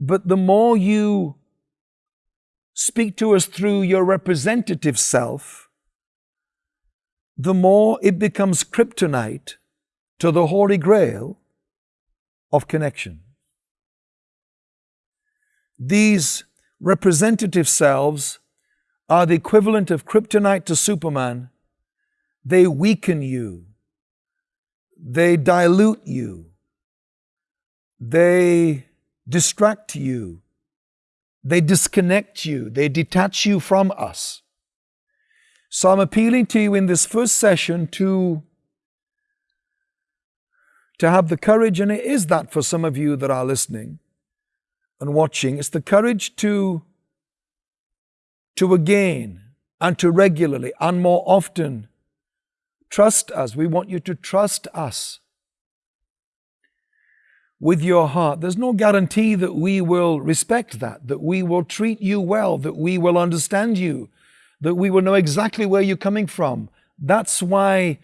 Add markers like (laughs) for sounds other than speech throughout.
But the more you speak to us through your representative self, the more it becomes kryptonite to the Holy Grail of connection. These representative selves are the equivalent of kryptonite to Superman. They weaken you. They dilute you. They distract you. They disconnect you. They detach you from us. So I'm appealing to you in this first session to, to have the courage, and it is that for some of you that are listening and watching, it's the courage to to again and to regularly and more often trust us. We want you to trust us with your heart. There's no guarantee that we will respect that, that we will treat you well, that we will understand you, that we will know exactly where you're coming from. That's why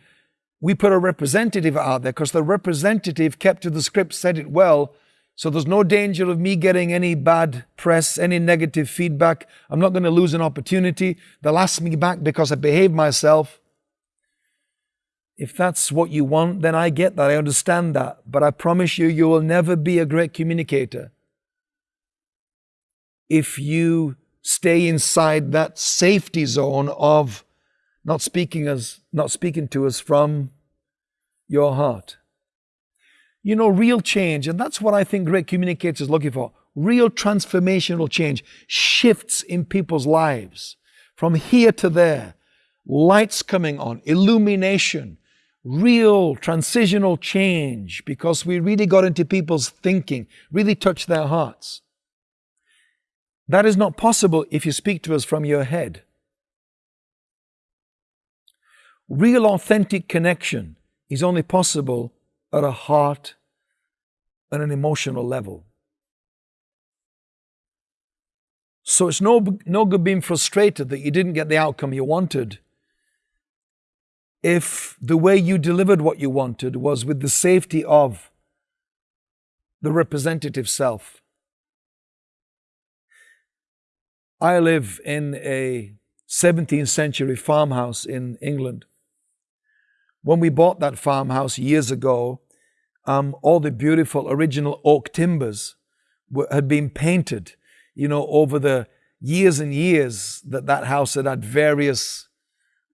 we put a representative out there, because the representative kept to the script, said it well, so there's no danger of me getting any bad press, any negative feedback. I'm not going to lose an opportunity. They'll ask me back because I behaved myself. If that's what you want, then I get that. I understand that. But I promise you, you will never be a great communicator if you stay inside that safety zone of not speaking us, not speaking to us from your heart you know, real change. And that's what I think great communicators are looking for. Real transformational change, shifts in people's lives from here to there, lights coming on, illumination, real transitional change because we really got into people's thinking, really touched their hearts. That is not possible if you speak to us from your head. Real authentic connection is only possible at a heart and an emotional level. So it's no, no good being frustrated that you didn't get the outcome you wanted if the way you delivered what you wanted was with the safety of the representative self. I live in a 17th century farmhouse in England. When we bought that farmhouse years ago, um, all the beautiful original oak timbers were, had been painted, you know, over the years and years that that house had had various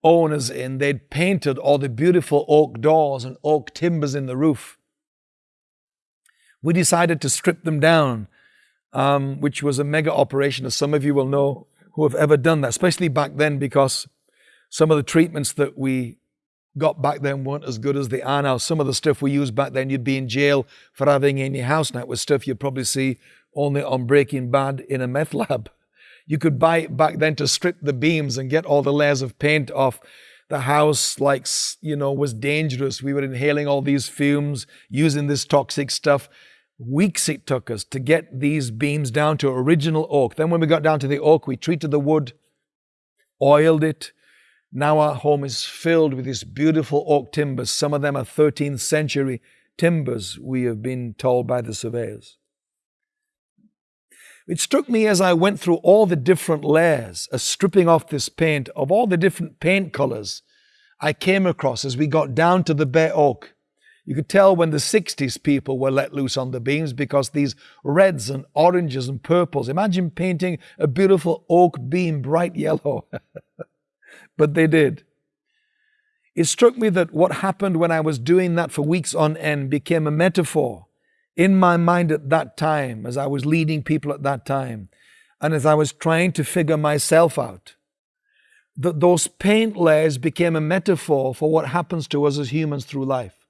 owners in. They'd painted all the beautiful oak doors and oak timbers in the roof. We decided to strip them down, um, which was a mega operation, as some of you will know who have ever done that, especially back then, because some of the treatments that we got back then weren't as good as they are now. Some of the stuff we used back then, you'd be in jail for having in your house now. It was stuff you'd probably see only on Breaking Bad in a meth lab. (laughs) You could buy back then to strip the beams and get all the layers of paint off. The house, like, you know, was dangerous. We were inhaling all these fumes, using this toxic stuff. Weeks it took us to get these beams down to original oak. Then when we got down to the oak, we treated the wood, oiled it, now our home is filled with these beautiful oak timbers. Some of them are 13th century timbers, we have been told by the surveyors. It struck me as I went through all the different layers of stripping off this paint, of all the different paint colors I came across as we got down to the bare oak. You could tell when the 60s people were let loose on the beams because these reds and oranges and purples. Imagine painting a beautiful oak beam bright yellow. (laughs) but they did. It struck me that what happened when I was doing that for weeks on end became a metaphor in my mind at that time, as I was leading people at that time, and as I was trying to figure myself out. That those paint layers became a metaphor for what happens to us as humans through life.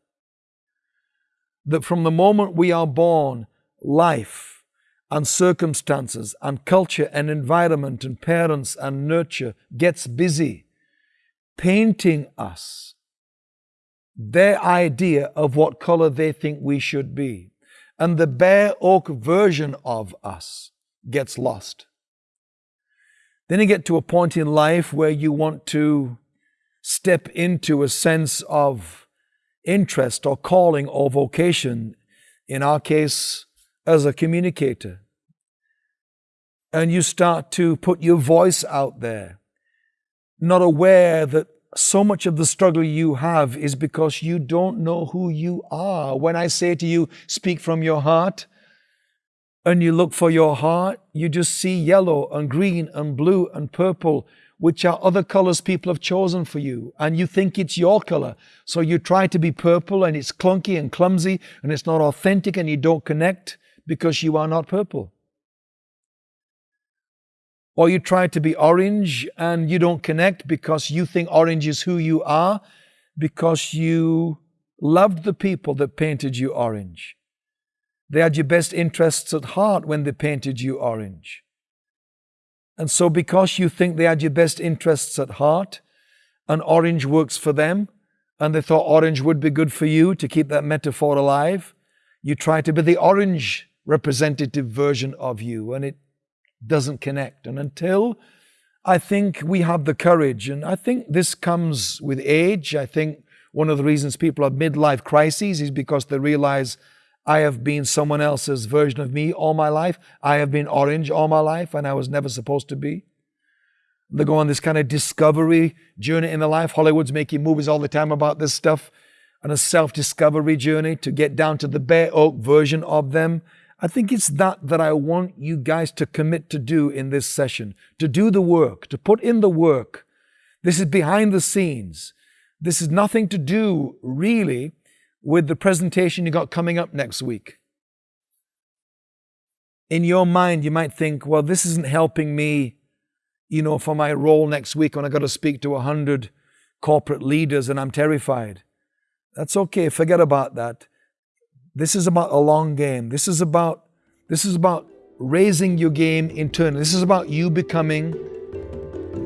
That from the moment we are born, life and circumstances and culture and environment and parents and nurture gets busy painting us their idea of what color they think we should be. And the bare oak version of us gets lost. Then you get to a point in life where you want to step into a sense of interest or calling or vocation, in our case, as a communicator. and you start to put your voice out there, not aware that so much of the struggle you have is because you don't know who you are. When I say to you, speak from your heart, and you look for your heart, you just see yellow and green and blue and purple, which are other colors people have chosen for you. And you think it's your color. So you try to be purple and it's clunky and clumsy and it's not authentic and you don't connect because you are not purple. Or you try to be orange and you don't connect because you think orange is who you are because you loved the people that painted you orange. They had your best interests at heart when they painted you orange. And so, because you think they had your best interests at heart, and orange works for them, and they thought orange would be good for you to keep that metaphor alive, you try to be the orange representative version of you, and it doesn't connect. And until I think we have the courage, and I think this comes with age. I think one of the reasons people have midlife crises is because they realize I have been someone else's version of me all my life. I have been orange all my life, and I was never supposed to be. They go on this kind of discovery journey in their life. Hollywood's making movies all the time about this stuff and a self discovery journey to get down to the bare oak version of them I think it's that that I want you guys to commit to do in this session, to do the work, to put in the work. This is behind the scenes. This is nothing to do really with the presentation you got coming up next week. In your mind, you might think, well, this isn't helping me, you know, for my role next week when I got to speak to a hundred corporate leaders and I'm terrified. That's okay. Forget about that. This is about a long game. This is about this is about raising your game internally. This is about you becoming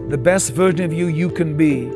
the best version of you you can be